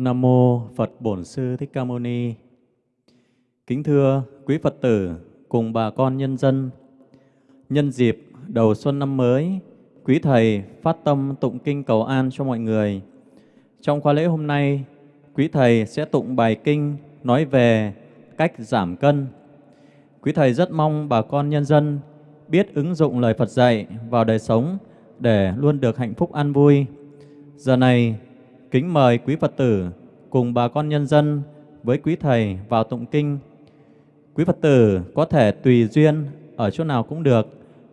Nam mô Phật Bổn Sư Thích Ca Mâu Ni. Kính thưa quý Phật tử cùng bà con nhân dân, nhân dịp đầu xuân năm mới, quý thầy phát tâm tụng kinh cầu an cho mọi người. Trong khóa lễ hôm nay, quý thầy sẽ tụng bài kinh nói về cách giảm cân. Quý thầy rất mong bà con nhân dân biết ứng dụng lời Phật dạy vào đời sống để luôn được hạnh phúc an vui. Giờ này, kính mời quý Phật tử cùng bà con nhân dân với quý thầy vào tụng kinh. Quý Phật tử có thể tùy duyên ở chỗ nào cũng được,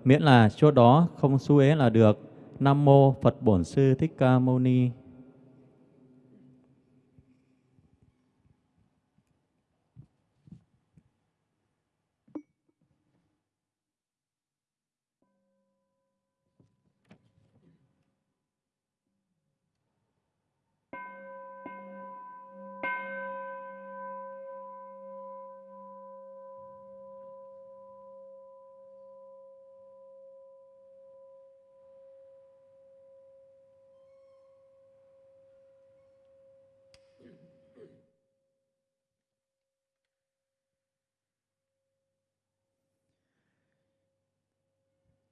miễn là chỗ đó không xu ế là được. Nam mô Phật Bổn Sư Thích Ca Mâu Ni.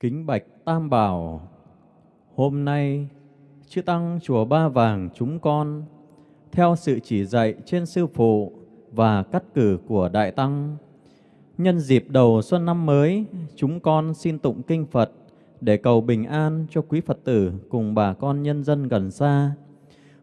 Kính bạch Tam Bảo, hôm nay chư Tăng Chùa Ba Vàng chúng con, theo sự chỉ dạy trên Sư Phụ và cắt cử của Đại Tăng, nhân dịp đầu xuân năm mới, chúng con xin tụng kinh Phật để cầu bình an cho quý Phật tử cùng bà con nhân dân gần xa.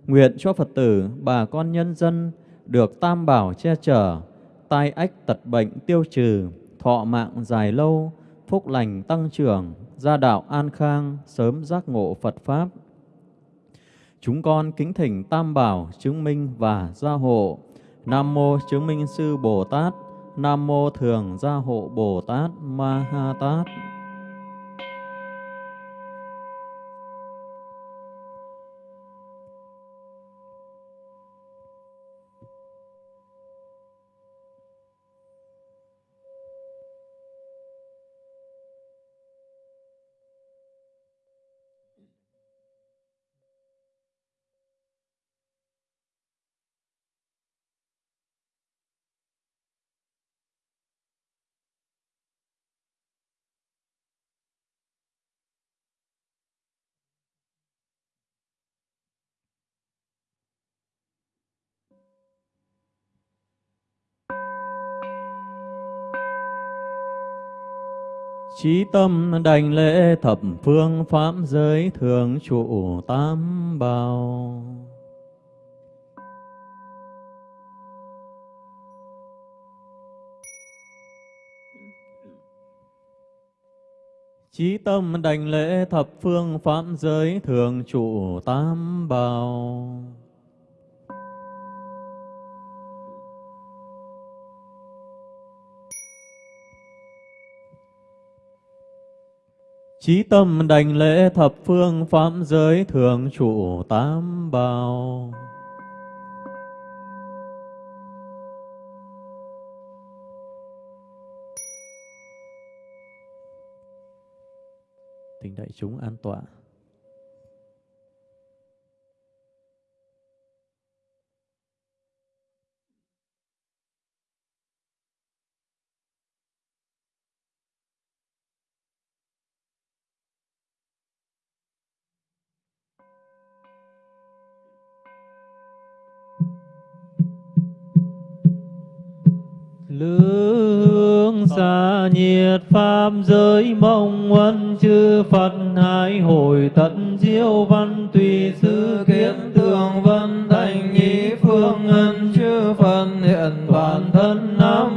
Nguyện cho Phật tử, bà con nhân dân được Tam Bảo che chở, tai ách tật bệnh tiêu trừ, thọ mạng dài lâu, phúc lành tăng trưởng, gia đạo an khang, sớm giác ngộ Phật Pháp. Chúng con kính thỉnh Tam Bảo chứng minh và gia hộ. Nam Mô chứng minh sư Bồ Tát, Nam Mô thường gia hộ Bồ Tát Ma Ha Tát. Chí tâm đành lễ thập phương pháp giới thường trụ tam bảo. Chí tâm đành lễ thập phương pháp giới thường trụ tam bảo. Chí tâm đành lễ thập phương pháp giới thường trụ tám bào Tình đại chúng an tọa. Lương xa nhiệt pháp giới mong ân chư Phật hai hồi tận diệu văn tùy sư kiến tường vân thành nhị phương ân chư Phật hiện bản thân nam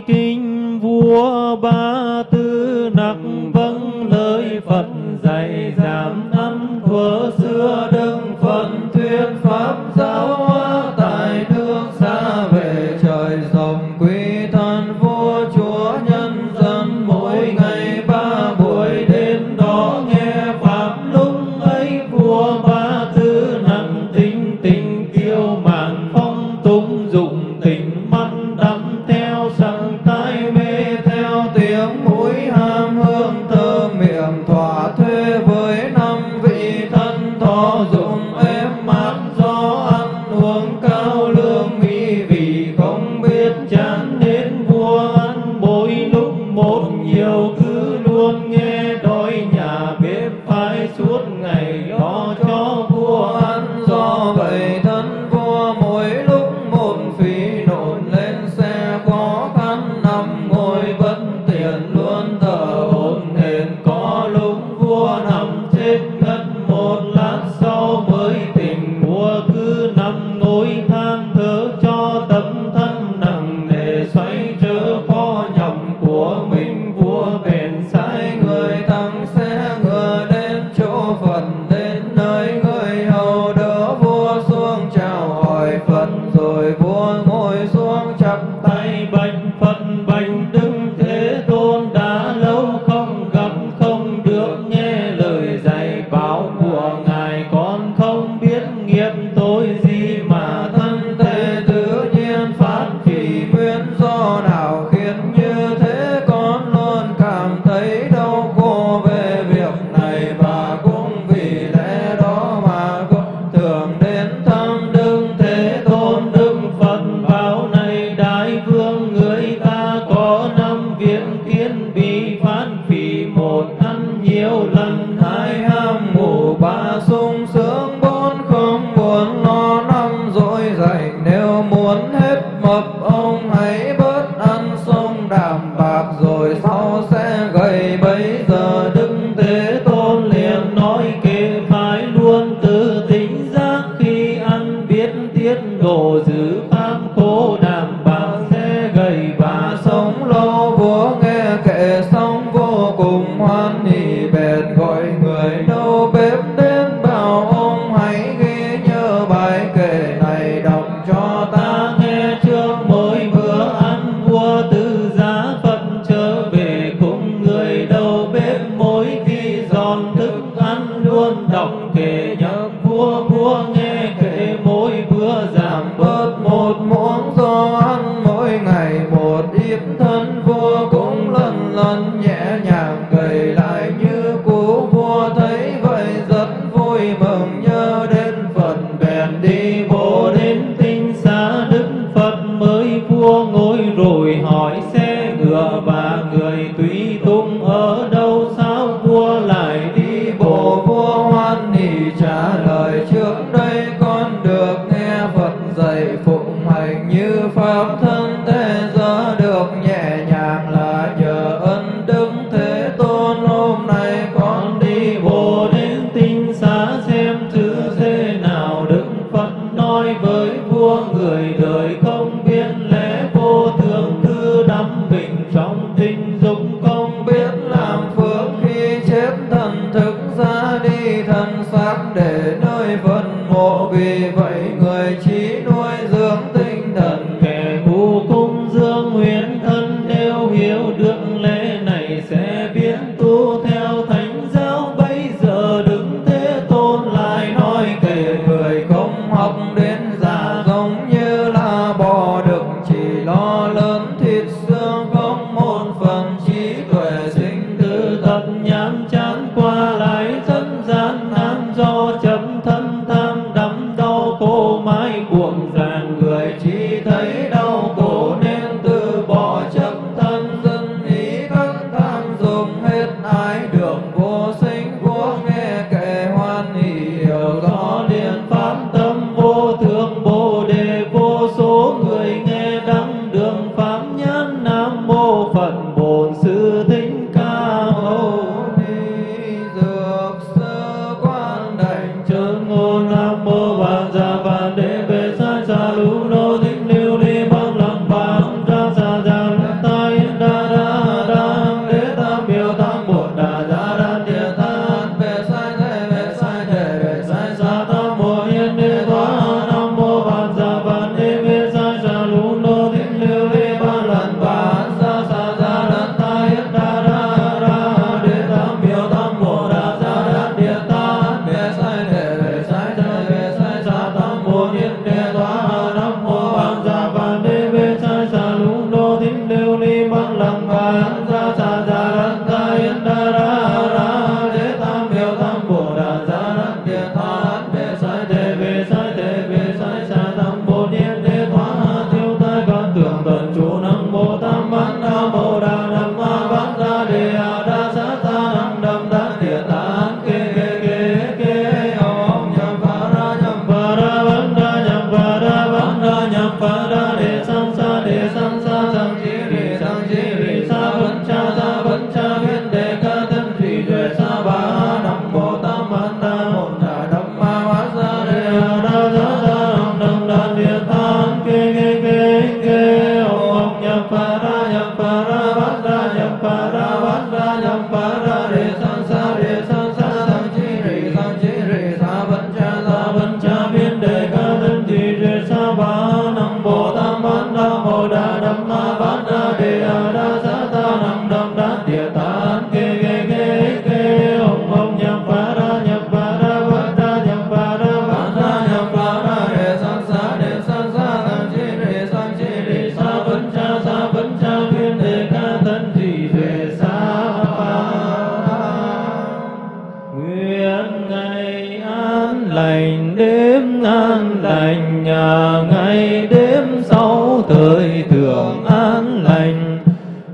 kinh vua ba tư nặc vâng lời phật, dạy giảm âm thuở xưa, đừng phận thuyết pháp giáo peu beau thăm ngôi thang.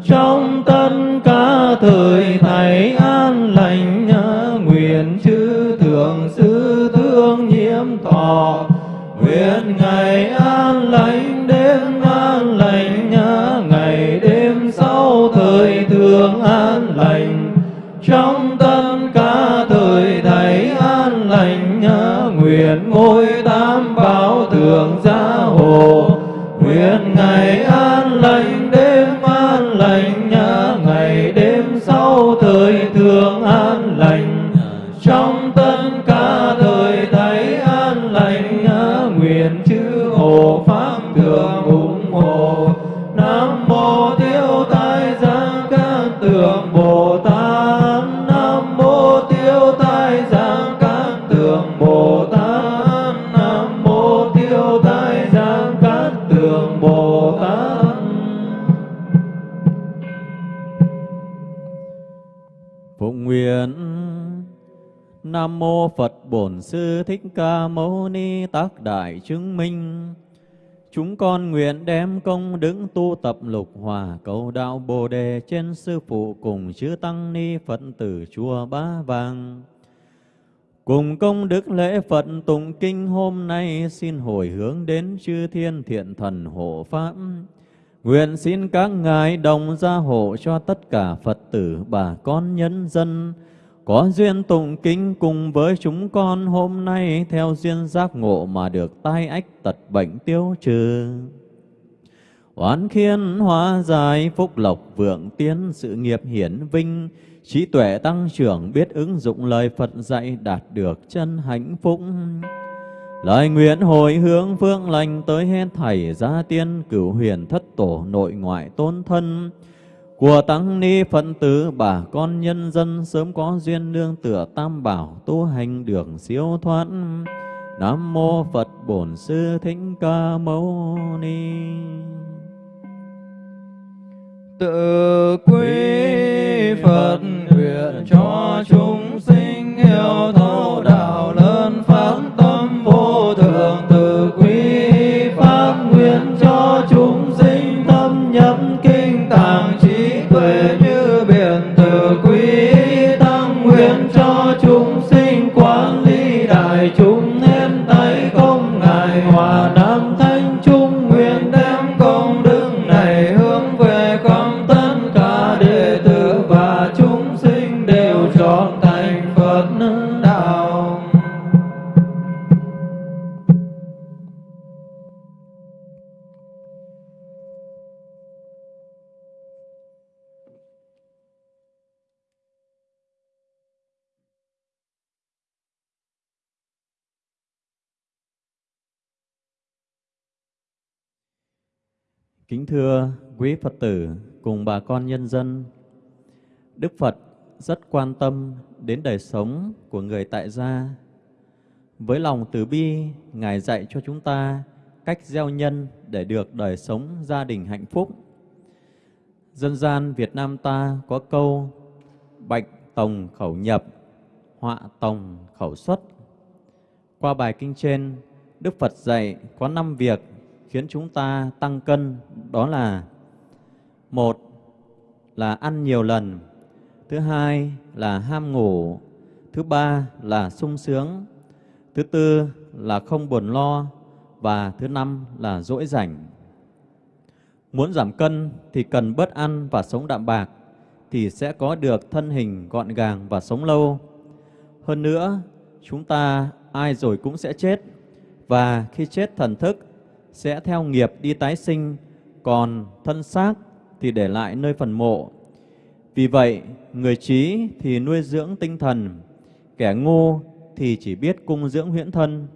Trong tất cả thời thầy an lành nguyện chư thượng sư thương nhiễm thọ. Nguyện ngày an lành, đêm an lành ngày đêm sau thời thường an lành. Trong tất cả thời thầy an lành nguyện ngôi tam bảo thượng gia hộ. Bổn Sư Thích Ca Mâu Ni Tác Đại Chứng Minh, Chúng con nguyện đem công đức tu tập lục hòa cầu đạo Bồ Đề trên Sư Phụ cùng chư Tăng Ni Phật tử Chùa Ba Vàng. Cùng công đức lễ Phật tụng kinh hôm nay, xin hồi hướng đến chư thiên thiện thần hộ Pháp. Nguyện xin các ngài đồng gia hộ cho tất cả Phật tử bà con nhân dân có duyên tụng kinh cùng với chúng con hôm nay theo duyên giác ngộ mà được tai ách tật bệnh tiêu trừ. Oán khiên hóa giải phúc lộc vượng tiến sự nghiệp hiển vinh, trí tuệ tăng trưởng biết ứng dụng lời Phật dạy đạt được chân hạnh phúc. Lời nguyện hồi hướng phương lành tới hết thảy gia tiên cửu huyền thất tổ nội ngoại tôn thân, của tăng ni phật tử bà con nhân dân sớm có duyên nương tựa tam bảo tu hành đường siêu thoát. Nam mô phật bổn sư thích ca mâu ni. Tự quy phật nguyện cho chúng sinh Kính thưa quý Phật tử cùng bà con nhân dân, Đức Phật rất quan tâm đến đời sống của người tại gia. Với lòng từ bi, Ngài dạy cho chúng ta cách gieo nhân để được đời sống gia đình hạnh phúc. Dân gian Việt Nam ta có câu Bạch tòng khẩu nhập, họa tòng khẩu xuất. Qua bài kinh trên, Đức Phật dạy có năm việc khiến chúng ta tăng cân, đó là một là ăn nhiều lần, thứ hai là ham ngủ, thứ ba là sung sướng, thứ tư là không buồn lo, và thứ năm là dỗi rảnh. Muốn giảm cân thì cần bớt ăn và sống đạm bạc thì sẽ có được thân hình gọn gàng và sống lâu. Hơn nữa, chúng ta ai rồi cũng sẽ chết, và khi chết thần thức sẽ theo nghiệp đi tái sinh, còn thân xác thì để lại nơi phần mộ. Vì vậy, người trí thì nuôi dưỡng tinh thần, kẻ ngu thì chỉ biết cung dưỡng huyễn thân.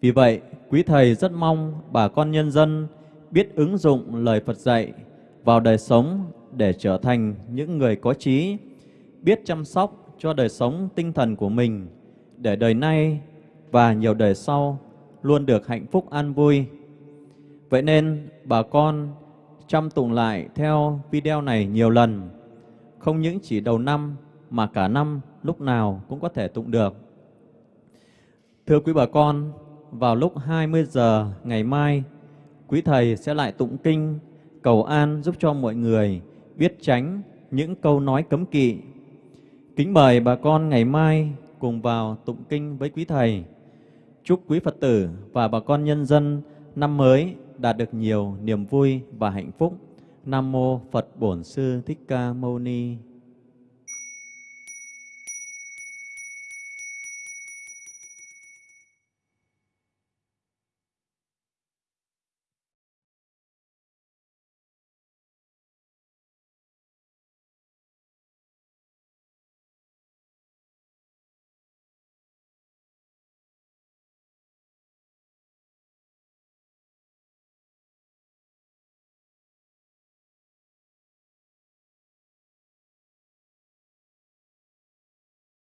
Vì vậy, quý Thầy rất mong bà con nhân dân biết ứng dụng lời Phật dạy vào đời sống để trở thành những người có trí, biết chăm sóc cho đời sống tinh thần của mình, để đời nay và nhiều đời sau luôn được hạnh phúc an vui. Vậy nên bà con chăm tụng lại theo video này nhiều lần, không những chỉ đầu năm mà cả năm lúc nào cũng có thể tụng được. Thưa quý bà con, vào lúc 20 giờ ngày mai, quý Thầy sẽ lại tụng kinh, cầu an giúp cho mọi người biết tránh những câu nói cấm kỵ. Kính mời bà con ngày mai cùng vào tụng kinh với quý Thầy. Chúc quý Phật tử và bà con nhân dân năm mới đạt được nhiều niềm vui và hạnh phúc. Nam Mô Phật Bổn Sư Thích Ca Mâu Ni